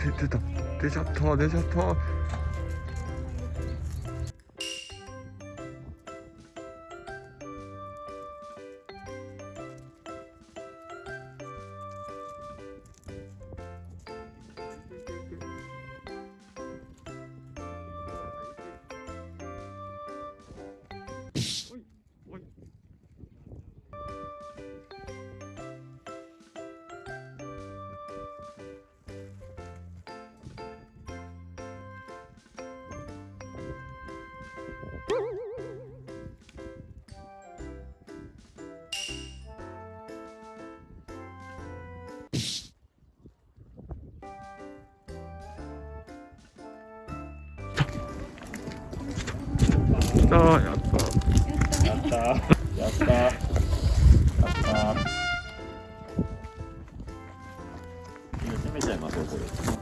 됐다 내 샤터 내 샤터 った。やった。やった。やった。やった。決めちゃいますよこれ。